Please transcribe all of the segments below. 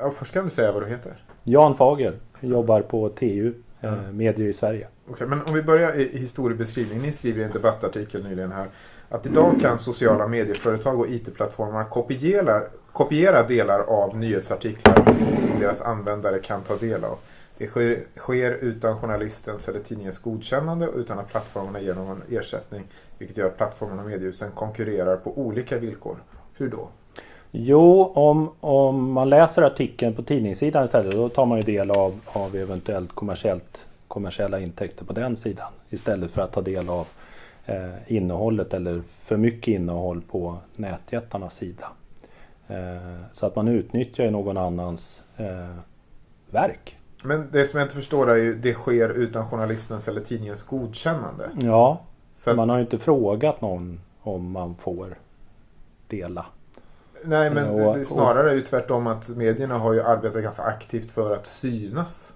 Ja, först kan du säga vad du heter. Jan Fager. Jobbar på TU, eh, Medier i Sverige. Okej, men om vi börjar i historiebeskrivningen. Ni skriver i en debattartikel nyligen här att idag kan sociala medieföretag och IT-plattformar kopiera, kopiera delar av nyhetsartiklar som deras användare kan ta del av. Det sker, sker utan journalistens eller tidningens godkännande och utan att plattformarna ger någon ersättning. Vilket gör att plattformarna och mediehusen konkurrerar på olika villkor. Hur då? Jo, om, om man läser artikeln på tidningssidan istället då tar man ju del av, av eventuellt kommersiellt, kommersiella intäkter på den sidan. Istället för att ta del av eh, innehållet eller för mycket innehåll på nätjättarnas sida. Eh, så att man utnyttjar ju någon annans eh, verk. Men det som jag inte förstår är ju det sker utan journalistens eller tidningens godkännande. Ja, För man har ju inte frågat någon om man får dela. Nej, men Och- det, snarare är ju tvärtom att medierna har ju arbetat ganska aktivt för att synas.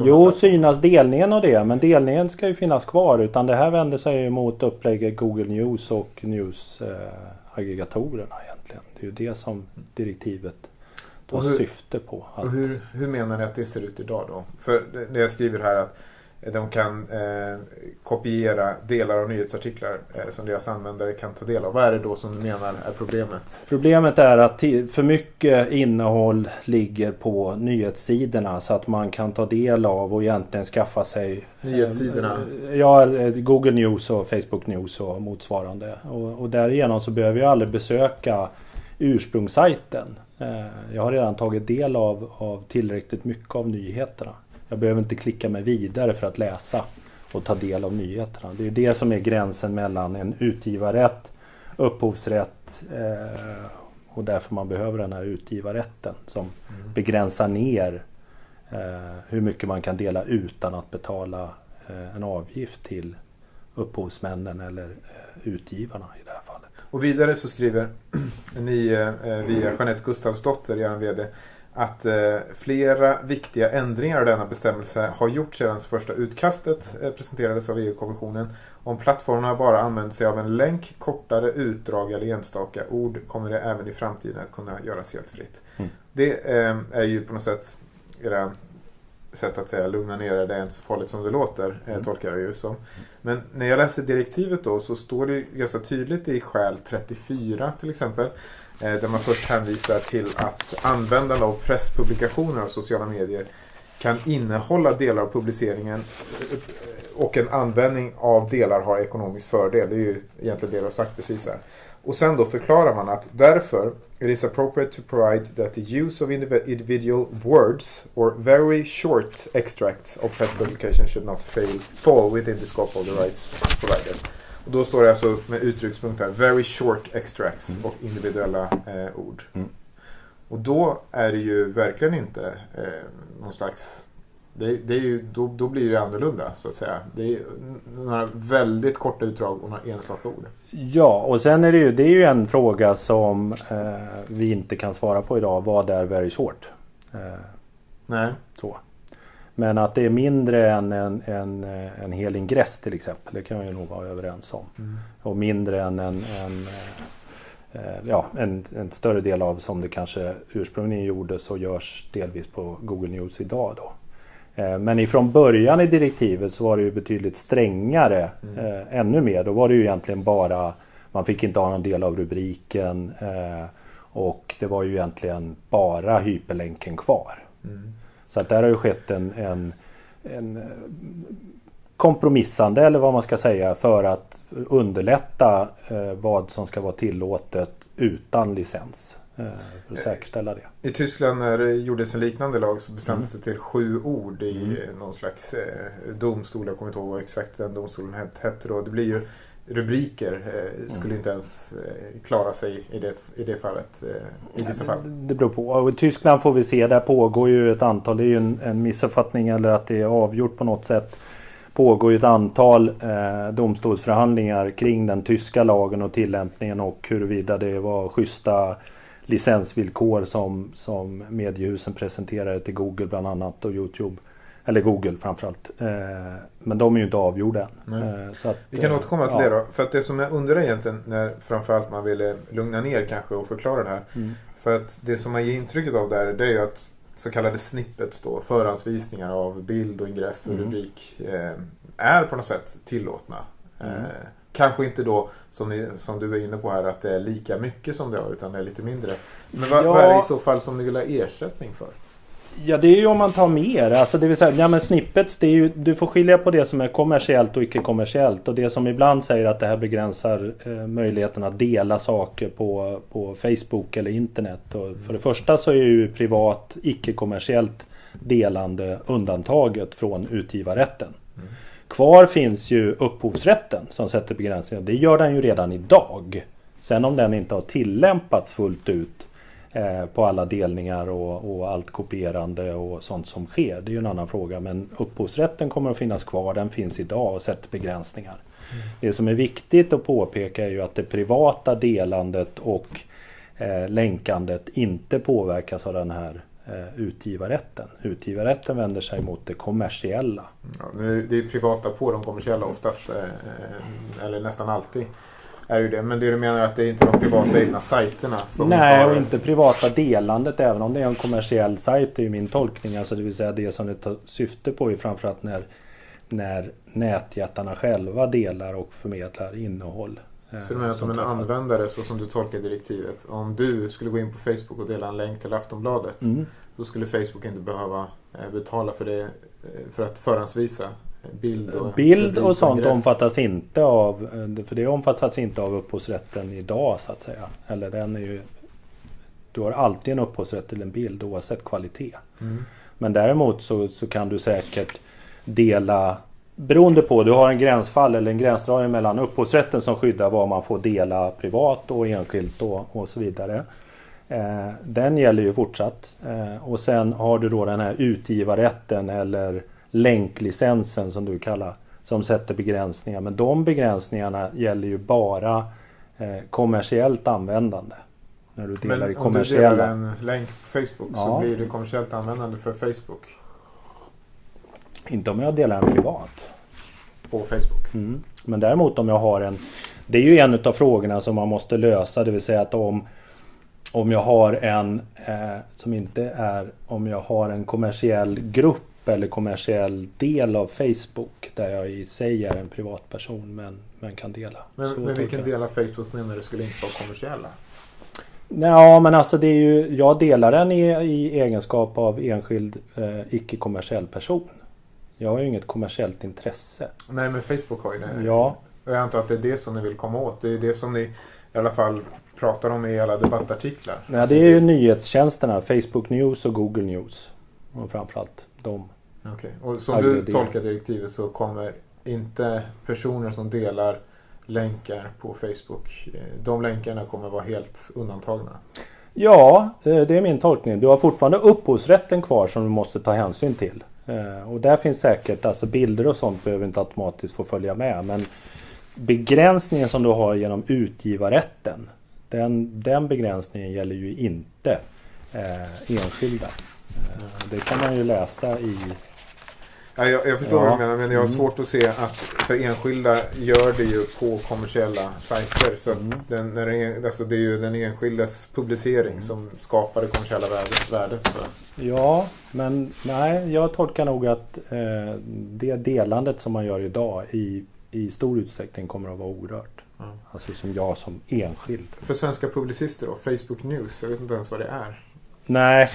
Jo, synas delningen och det, men delningen ska ju finnas kvar. Utan det här vänder sig ju mot upplägget Google News och News-aggregatorerna egentligen. Det är ju det som direktivet tar hur- syfte på. Att, Och hur, hur menar ni att det ser ut idag då? För det jag skriver här att de kan eh, kopiera delar av nyhetsartiklar eh, som deras användare kan ta del av. Vad är det då som du menar är problemet? Problemet är att för mycket innehåll ligger på nyhetssidorna så att man kan ta del av och egentligen skaffa sig Nyhetssidorna? Eh, Ja, eh, Google News och Facebook News och motsvarande. Och, och därigenom så behöver jag aldrig besöka ursprungssajten. Eh, Jag har redan tagit del av, av tillräckligt mycket av nyheterna. Jag behöver inte klicka mig vidare för att läsa och ta del av nyheterna. Det är det som är gränsen mellan en utgivarrätt, upphovsrätt eh, och därför man behöver den här utgivarrätten som begränsar ner eh, hur mycket man kan dela utan att betala eh, en avgift till upphovsmännen eller eh, utgivarna i det här fallet. Och vidare så skriver ni eh, via Jeanette Gustavsdotter, er VD, att eh, flera viktiga ändringar av denna bestämmelse har gjorts sedan första utkastet eh, presenterades av EU-kommissionen. Om plattformarna bara använder sig av en länk, kortare utdrag eller enstaka ord kommer det även i framtiden att kunna göras helt fritt. Mm. Det eh, är ju på något sätt era sätt att säga lugna ner er, det är inte så farligt som det låter, eh, Mm. tolkar jag ju som. Men när jag läser direktivet då så står det ganska tydligt i skäl 34 till exempel. eh, Där man först hänvisar till att användande av presspublikationer och sociala medier kan innehålla delar av publiceringen eh, och en användning av delar har ekonomisk fördel. Det är ju egentligen det du har sagt precis här. Och sen då förklarar man att därför it is appropriate to provide that the use of indiv- individual words or very short extracts of press publication should not fail, fall within the scope of the rights provided. Och då står det alltså med uttryckspunkt här, very short extracts Mm. och individuella eh, ord. Mm. Och då är det ju verkligen inte eh, någon slags det, det är ju, då, då blir det annorlunda så att säga. Det är några väldigt korta utdrag och några enstaka ord. Ja, och sen är det ju, det är ju en fråga som eh, vi inte kan svara på idag. Vad är very short? Eh, Nej. så. Men att det är mindre än en, en, en hel ingress till exempel. Det kan vi nog vara överens om. Och mindre än en, en, eh, eh, ja, en, en större del av som det kanske ursprungligen gjordes och görs delvis på Google News idag. Då. Eh, Men ifrån början i direktivet så var det ju betydligt strängare. Mm. Eh, ännu mer. Då var det ju egentligen bara man fick inte ha någon del av rubriken. Eh, och det var ju egentligen bara hyperlänken kvar. Mm. Så att där har ju skett en, en, en kompromissande eller vad man ska säga för att underlätta eh, vad som ska vara tillåtet utan licens. Eh, för att säkerställa det. I Tyskland när det gjordes en liknande lag så bestämdes Mm. det till sju ord i Mm. någon slags eh, domstol. Jag kommer inte ihåg vad exakt den domstolen het- hette då. Det blir ju rubriker. Eh, skulle Mm. inte ens eh, klara sig i det, i det fallet. Eh, I vissa fall. Det, det beror på. Och I Tyskland får vi se, där pågår ju ett antal, det är ju en, en missuppfattning eller att det är avgjort på något sätt. Pågår ju ett antal domstolsförhandlingar kring den tyska lagen och tillämpningen och huruvida det var schyssta licensvillkor som, som mediehusen presenterade till Google bland annat och Youtube. Eller Google framförallt. Eh, men de är ju inte avgjorda än. Eh, att, Vi kan eh, återkomma till ja. det då. För att det som jag undrar egentligen när framförallt man ville lugna ner kanske och förklara det här. Mm. För att det som man ger intrycket av där det är ju att så kallade snippets då, förhandsvisningar av bild och ingress och Mm. rubrik är på något sätt tillåtna. Mm. Kanske inte då som, ni, som du är inne på här att det är lika mycket som det var utan det är lite mindre. Men vad, Ja. vad är det i så fall som ni vill ha ersättning för? Ja, det är ju om man tar mer. Alltså det vill säga, ja men snippets, det är ju, du får skilja på det som är kommersiellt och icke-kommersiellt. Och det som ibland säger att det här begränsar eh, möjligheten att dela saker på, på Facebook eller internet. Och för det första så är ju privat, icke-kommersiellt delande undantaget från utgivarrätten. Mm. Kvar finns ju upphovsrätten som sätter begränsningar. Det gör den ju redan idag. Sen om den inte har tillämpats fullt ut eh, på alla delningar och, och allt kopierande och sånt som sker. Det är ju en annan fråga. Men upphovsrätten kommer att finnas kvar. Den finns idag och sätter begränsningar. Det som är viktigt att påpeka är ju att det privata delandet och eh, länkandet inte påverkas av den här utgivarrätten. Utgivarrätten vänder sig mot det kommersiella. Ja, det är privata på de kommersiella oftast. eh, Eller nästan alltid. Är ju det. Men det du menar är att det är inte de privata egna sajterna som Nej, har- och inte privata delandet även om det är en kommersiell sajt är ju min tolkning. Alltså det vill säga det som det tar syfte på är framförallt när, när nätjättarna själva delar och förmedlar innehåll. Så du menar att om en träffar- användare, så som du tolkar direktivet, om du skulle gå in på Facebook och dela en länk till Aftonbladet, Mm. då skulle Facebook inte behöva eh, betala för det eh, för att förhandsvisa eh, bild och Bild och sånt ingress. omfattas inte av, för det omfattas inte av upphovsrätten idag så att säga. Eller den är ju, du har alltid en upphovsrätt till en bild oavsett kvalitet. Mm. Men däremot så, så kan du säkert dela Beroende på, du har en gränsfall eller en gränsdragning mellan upphovsrätten som skyddar vad man får dela privat och enskilt och, och så vidare. Eh, den gäller ju fortsatt. Eh, och sen har du då den här utgivarrätten eller länklicensen som du kallar som sätter begränsningar. Men de begränsningarna gäller ju bara eh, kommersiellt användande. När du delar i Men om du kommersiella... delar en länk på Facebook så Ja. blir det kommersiellt användande för Facebook. Inte om jag delar en privat. På Facebook. Mm. Men däremot om jag har en... Det är ju en av frågorna som man måste lösa. Det vill säga att om, om jag har en eh, som inte är... Om jag har en kommersiell grupp eller kommersiell del av Facebook där jag i sig är en privatperson men, men kan dela. Men, men vilken del av Facebook menar du skulle inte vara kommersiella? Ja men alltså det är ju... Jag delar den i, i egenskap av enskild eh, icke-kommersiell person. Jag har ju inget kommersiellt intresse. Nej, men Facebook har ju det. Ja, Och jag antar att det är det som ni vill komma åt. Det är det som ni i alla fall pratar om i alla debattartiklar. Nej, det är ju nyhetstjänsterna. Facebook News och Google News. Och framförallt de. Okej. Och som du tolkar direktivet så kommer inte personer som delar länkar på Facebook, eh, de länkarna kommer vara helt undantagna. Ja, eh, det är min tolkning. Du har fortfarande upphovsrätten kvar som du måste ta hänsyn till. Eh, och där finns säkert, alltså bilder och sånt behöver inte automatiskt få följa med. Men begränsningen som du har genom utgivarrätten. Den, den begränsningen gäller ju inte eh, enskilda. Eh, Det kan man ju läsa i Ja, jag, jag förstår Ja. vad du menar men jag har Mm. svårt att se att för enskilda gör det ju på kommersiella sajter. Så Mm. den, när det, är, alltså det är ju den enskildes publicering Mm. som skapar det kommersiella värdet. värdet. Ja, men nej, jag tolkar nog att eh, det delandet som man gör idag i, i stor utsträckning kommer att vara orört. Ja. Alltså som jag som enskild. För svenska publicister då, Facebook News, jag vet inte ens vad det är. Nej,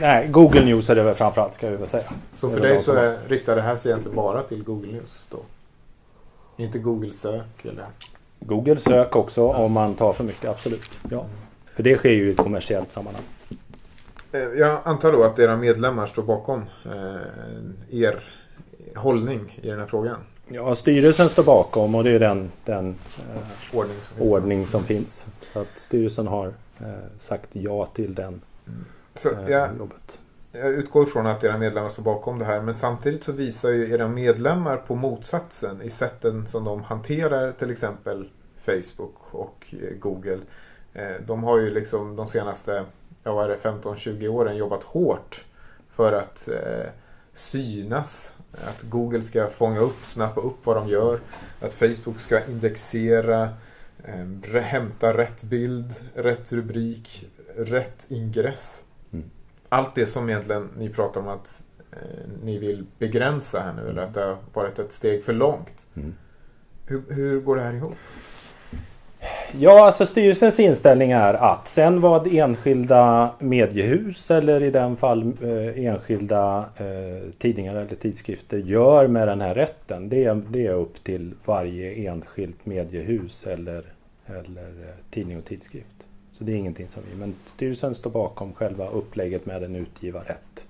nej Google News är det väl framförallt ska vi väl säga. Så för dig så är, riktar det här sig egentligen bara till Google News då? Inte Google sök eller? Google sök också om man tar för mycket, absolut. Ja. För det sker ju i ett kommersiellt sammanhang. Eh, Jag antar då att era medlemmar står bakom eh, er hållning i den här frågan? Ja, styrelsen står bakom och det är den, den eh, Ordning som finns. ordning som finns. Så att styrelsen har eh, sagt ja till den Så eh, jag, jobbet. jag utgår från att era medlemmar står bakom det här men samtidigt så visar ju era medlemmar på motsatsen i sätten som de hanterar till exempel Facebook och eh, Google. Eh, De har ju liksom de senaste ja, vad är det, 15-20 åren jobbat hårt för att eh, synas. Att Google ska fånga upp, snappa upp vad de gör. Att Facebook ska indexera, eh, hämta rätt bild, rätt rubrik, rätt ingress. Mm. allt det som egentligen ni pratar om att eh, ni vill begränsa här nu eller att det har varit ett steg för långt. Mm. Hur, hur går det här ihop? Ja, alltså styrelsens inställning är att sen vad enskilda mediehus eller i den fall eh, enskilda eh, tidningar eller tidskrifter gör med den här rätten. Det är, det är upp till varje enskilt mediehus eller, eller eh, tidning och tidskrift. Så det är ingenting som vi, men styrelsen står bakom själva upplägget med en utgivarrätt.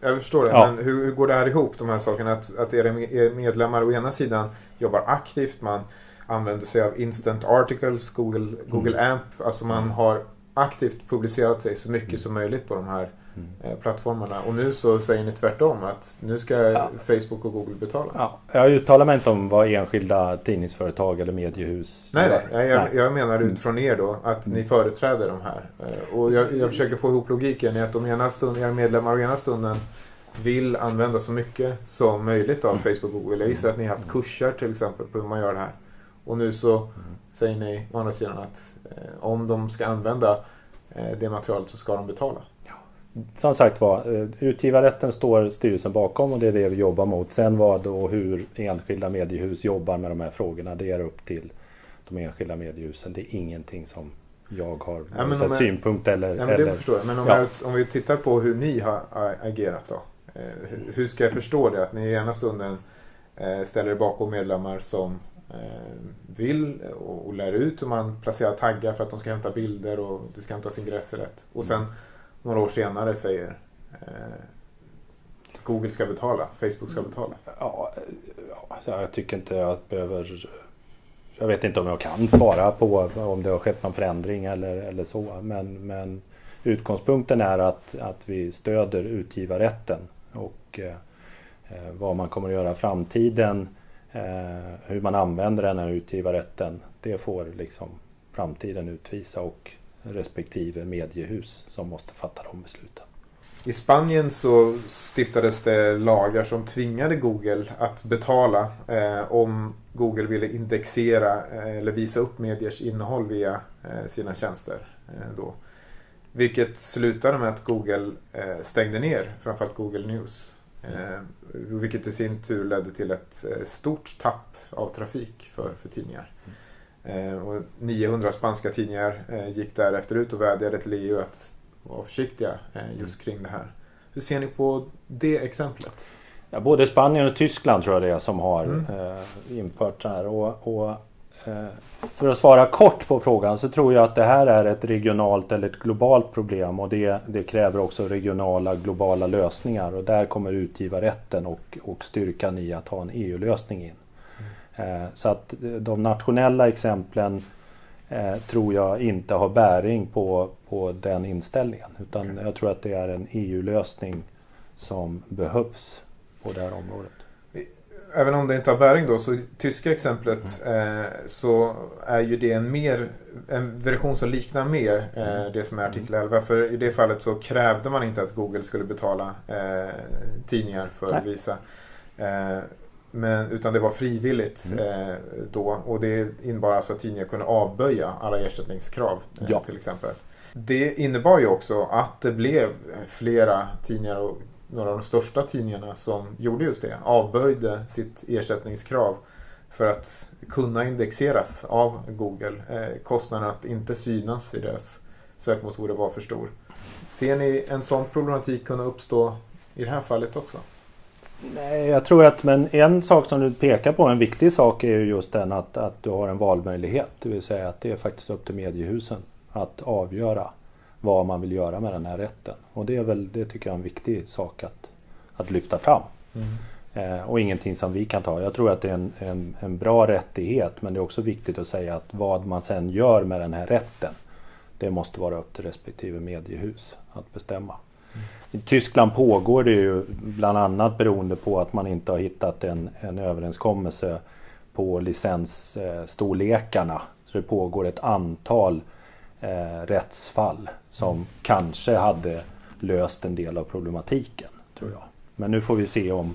Jag förstår det, Ja. men hur, hur går det här ihop, de här sakerna? Att, att era me- er medlemmar å ena sidan jobbar aktivt, man använder sig av instant articles, Google, Google Mm. AMP, alltså man har aktivt publicerat sig så mycket som möjligt på de här Mm. eh, plattformarna. Och nu så säger ni tvärtom, att nu ska Ja. Facebook och Google betala. Ja, jag uttalar mig inte om vad enskilda tidningsföretag eller mediehus Nej, gör. nej, jag, jag, jag menar Mm. utifrån er då att ni företräder de här. Eh, Och jag, jag försöker få ihop logiken i att de ena stunden, era medlemmar å ena stunden vill använda så mycket som möjligt av Facebook och Google. Jag gissar att ni har haft kurser till exempel på hur man gör det här. Och nu så säger ni å andra sidan att eh, om de ska använda eh, det materialet så ska de betala. Som sagt var, eh, utgivarrätten står styrelsen bakom och det är det vi jobbar mot. Sen vad och hur enskilda mediehus jobbar med de här frågorna, det är upp till de enskilda mediehusen. Det är ingenting som jag har Ja, men jag- synpunkt eller... Ja, men eller det förstår jag. Men om, Ja. jag, om vi tittar på hur ni har agerat då. Eh, hur- ska jag förstå det? Att ni i ena stunden eh, ställer er bakom medlemmar som Eh, vill och, och lär ut hur man placerar taggar för att de ska hämta bilder och det ska hämtas ingresser rätt. Och sen några år senare säger eh, Google ska betala, Facebook ska betala. Ja, jag tycker inte jag behöver... Jag vet inte om jag kan svara på om det har skett någon förändring eller, eller så. Men, men utgångspunkten är att, att vi stöder utgivarrätten och eh, eh, vad man kommer att göra i framtiden. Eh, hur man använder den här utgivarrätten. Det får liksom framtiden utvisa och respektive mediehus som måste fatta de besluten. I Spanien så stiftades det lagar som tvingade Google att betala eh, om Google ville indexera eh, eller visa upp mediers innehåll via eh, sina tjänster. Eh, då. Vilket slutade med att Google eh, stängde ner framförallt Google News. Eh, vilket i sin tur ledde till ett eh, stort tapp av trafik för, för tidningar. Eh, och 900 spanska tidningar gick därefter ut och vädjade till EU att vara försiktiga just kring det här. Hur ser ni på det exemplet? Ja, både Spanien och Tyskland tror jag det är som har Mm. eh, infört så här. Och, och, för att svara kort på frågan så tror jag att det här är ett regionalt eller ett globalt problem och det, det kräver också regionala globala lösningar och där kommer utgivarrätten och, och styrkan i att ha en EU-lösning in. Eh, så att eh, de nationella exemplen eh, tror jag inte har bäring på, på den inställningen utan jag tror att det är en EU-lösning som behövs på det här området. Även om det inte har bäring då, så tyska exemplet eh, så är ju det en, mer, en version som liknar mer eh, det som är artikel 11. För i det fallet så krävde man inte att Google skulle betala eh, tidningar för att Nej. visa. Eh, men, utan det var frivilligt Mm. eh, då och det innebar alltså att tidningar kunde avböja alla ersättningskrav eh, Ja. till exempel. Det innebar ju också att det blev flera tidningar och några av de största tidningarna som gjorde just det. Avböjde sitt ersättningskrav för att kunna indexeras av Google. Eh, kostnaden att inte synas i deras sökmotorer var för stor. Ser ni en sån problematik kunna uppstå i det här fallet också? Nej, jag tror att men en sak som du pekar på, en viktig sak är ju just den att, att du har en valmöjlighet. Det vill säga att det är faktiskt upp till mediehusen att avgöra vad man vill göra med den här rätten. Och det är väl, det tycker jag är en viktig sak att, att lyfta fram. Eh, och ingenting som vi kan ta. Jag tror att det är en, en, en bra rättighet men det är också viktigt att säga att vad man sen gör med den här rätten det måste vara upp till respektive mediehus att bestämma. I Tyskland pågår det ju bland annat beroende på att man inte har hittat en, en överenskommelse på licensstorlekarna. Så det pågår ett antal eh, rättsfall som kanske hade löst en del av problematiken. tror jag. Men nu får vi se om,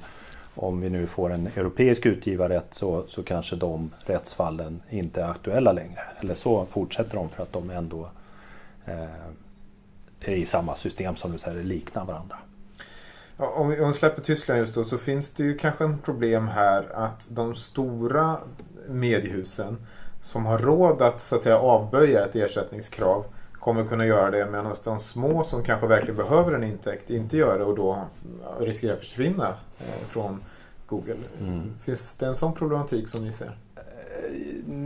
om vi nu får en europeisk utgivarrätt så, så kanske de rättsfallen inte är aktuella längre. Eller så fortsätter de för att de ändå eh, är i samma system som du säger, liknar varandra. Ja, om, vi, om vi släpper Tyskland just då så finns det ju kanske en problem här att de stora mediehusen som har råd att, så att säga, avböja ett ersättningskrav kommer kunna göra det medan de små som kanske verkligen behöver en intäkt inte gör det och då riskerar att försvinna eh, från Google. Mm. Finns det en sån problematik som ni ser?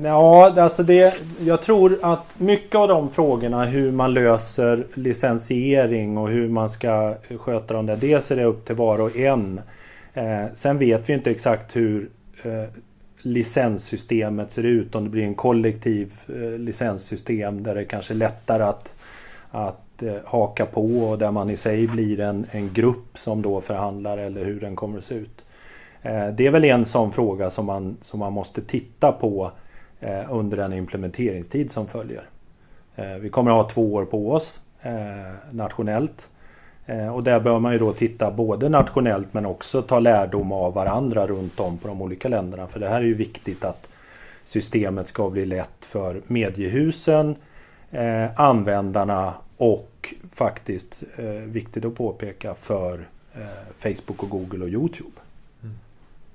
Ja, alltså det, jag tror att mycket av de frågorna hur man löser licensiering och hur man ska sköta dem där. Dels är det upp till var och en. Eh, sen vet vi inte exakt hur eh, licenssystemet ser ut. Om det blir en kollektiv eh, licenssystem där det kanske är lättare att, att eh, haka på och där man i sig blir en, en grupp som då förhandlar eller hur den kommer att se ut. Eh, det är väl en sån fråga som man, som man måste titta på under den implementeringstid som följer. Vi kommer att ha två år på oss nationellt. Och där bör man ju då titta både nationellt men också ta lärdom av varandra runt om på de olika länderna. För det här är ju viktigt att systemet ska bli lätt för mediehusen, användarna och faktiskt viktigt att påpeka för Facebook och Google och Youtube.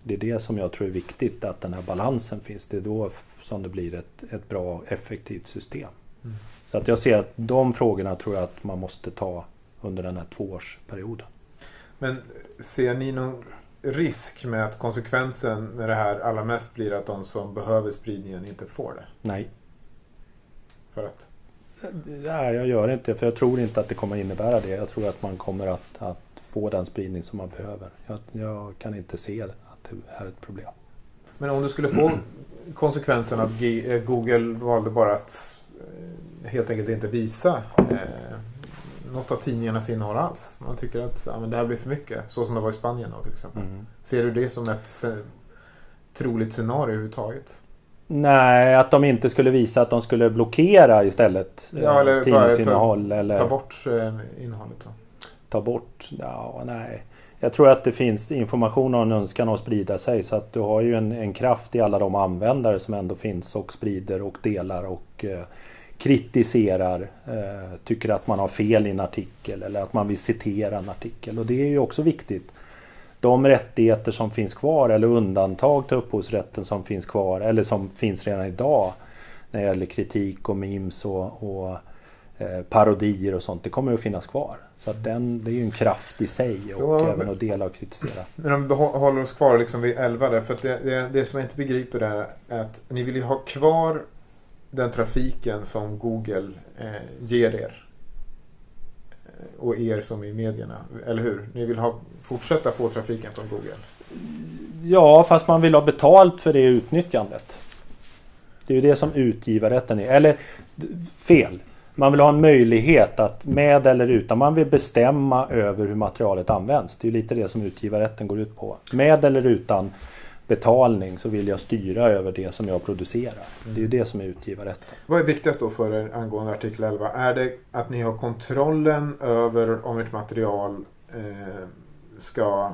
Det är det som jag tror är viktigt, att den här balansen finns. Det är då som det blir ett, ett bra effektivt system. Mm. Så att jag ser att de frågorna tror jag att man måste ta under den här tvåårsperioden. Men ser ni någon risk med att konsekvensen med det här allra mest blir att de som behöver spridningen inte får det? Nej. För att? Nej, jag gör inte det. För jag tror inte att det kommer innebära det. Jag tror att man kommer att, att få den spridning som man behöver. Jag, jag kan inte se är ett problem. Men om du skulle få konsekvensen att eh, Google valde bara att eh, helt enkelt inte visa eh, något av tidningarnas innehåll alls. Man tycker att ja, men det här blir för mycket. Så som det var i Spanien då, till exempel. Mm. Ser du det som ett troligt scenario överhuvudtaget? Nej, att de inte skulle visa att de skulle blockera istället ja, eller tidningsinnehåll. Ta, eller ta bort eh, innehållet. Då. Ta bort? Ja, nej. Jag tror att det finns information och en önskan att sprida sig så att du har ju en, en kraft i alla de användare som ändå finns och sprider och delar och eh, kritiserar, eh, tycker att man har fel i en artikel eller att man vill citera en artikel. Och det är ju också viktigt. De rättigheter som finns kvar eller undantag till upphovsrätten som finns kvar eller som finns redan idag när det gäller kritik och memes och, och eh, parodier och sånt, det kommer att finnas kvar. Så att den, det är ju en kraft i sig och ja, även att dela och kritisera. Men om vi håller oss kvar liksom vid 11 där. För det, det, det som jag inte begriper är att ni vill ju ha kvar den trafiken som Google eh, ger er. Eh, och er som i medierna. Eller hur? Ni vill ha, fortsätta få trafiken från Google. Ja, fast man vill ha betalt för det utnyttjandet. Det är ju det som utgivarrätten är. Eller fel. Man vill ha en möjlighet att med eller utan, man vill bestämma över hur materialet används. Det är lite det som utgivarrätten går ut på. Med eller utan betalning så vill jag styra över det som jag producerar. Det är ju det som är utgivarrätten. Vad är viktigast då för er angående artikel 11? Är det att ni har kontrollen över om ert material eh, ska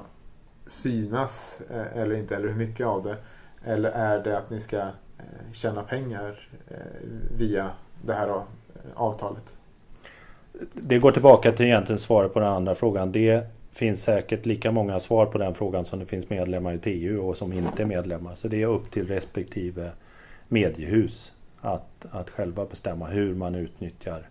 synas eh, eller inte, eller hur mycket av det? Eller är det att ni ska eh, tjäna pengar eh, via det här då, avtalet? Det går tillbaka till egentligen svaret på den andra frågan. Det finns säkert lika många svar på den frågan som det finns medlemmar i TU och som inte är medlemmar. Så det är upp till respektive mediehus att, att själva bestämma hur man utnyttjar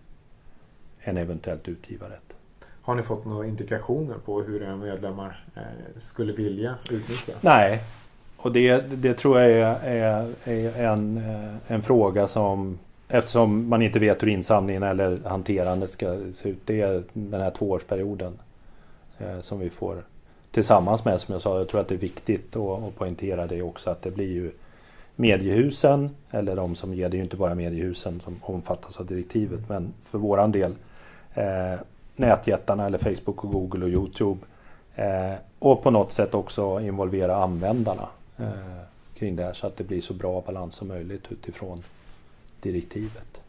en eventuellt utgivarrätt. Har ni fått några indikationer på hur era medlemmar eh, skulle vilja utnyttja? Nej, och det, det tror jag är, är, är en, eh, en fråga som Eftersom man inte vet hur insamlingen eller hanterandet ska se ut. Det är den här tvåårsperioden Eh, som vi får tillsammans med. Som jag sa, jag tror att det är viktigt att, poängtera det också att det blir ju mediehusen, eller de som ger, det är ju inte bara mediehusen som omfattas av direktivet, men för våran del eh, nätjättarna eller Facebook och Google och Youtube. Eh, och på något sätt också involvera användarna eh, kring det här så att det blir så bra balans som möjligt utifrån direktivet.